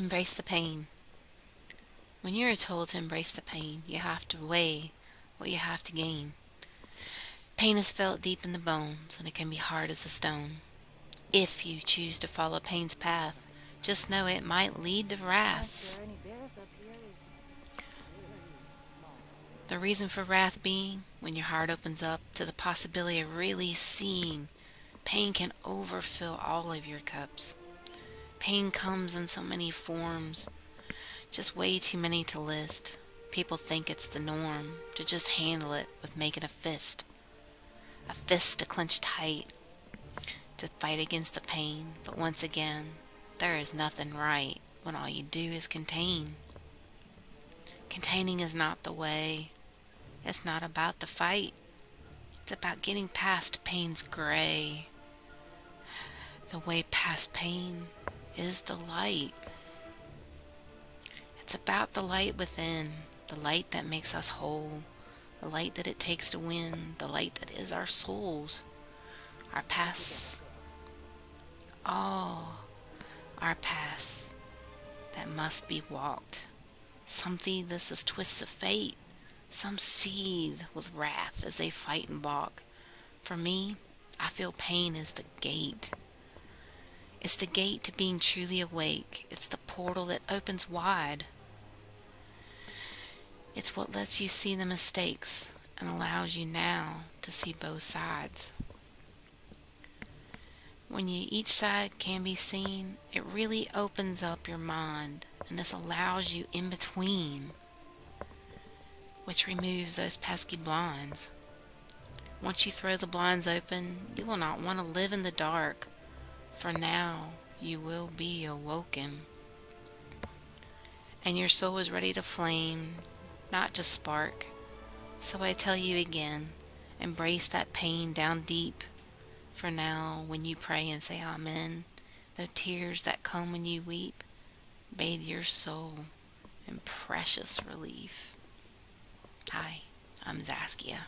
Embrace the pain. When you are told to embrace the pain, you have to weigh what you have to gain. Pain is felt deep in the bones, and it can be hard as a stone. If you choose to follow pain's path, just know it might lead to wrath. The reason for wrath being when your heart opens up to the possibility of really seeing, pain can overfill all of your cups. Pain comes in so many forms, just way too many to list. People think it's the norm to just handle it with making a fist. A fist to clench tight, to fight against the pain. But once again, there is nothing right when all you do is contain. Containing is not the way. It's not about the fight. It's about getting past pain's gray. The way past pain is the light. It's about the light within, the light that makes us whole, the light that it takes to win, the light that is our souls, our past, all our past that must be walked. Some see this as twists of fate, some seethe with wrath as they fight and balk. For me, I feel pain is the gate it's the gate to being truly awake. It's the portal that opens wide. It's what lets you see the mistakes and allows you now to see both sides. When you each side can be seen, it really opens up your mind and this allows you in between, which removes those pesky blinds. Once you throw the blinds open, you will not want to live in the dark for now you will be awoken, and your soul is ready to flame, not just spark. So I tell you again, embrace that pain down deep. For now, when you pray and say Amen, the tears that come when you weep, bathe your soul in precious relief. Hi, I'm Zaskia.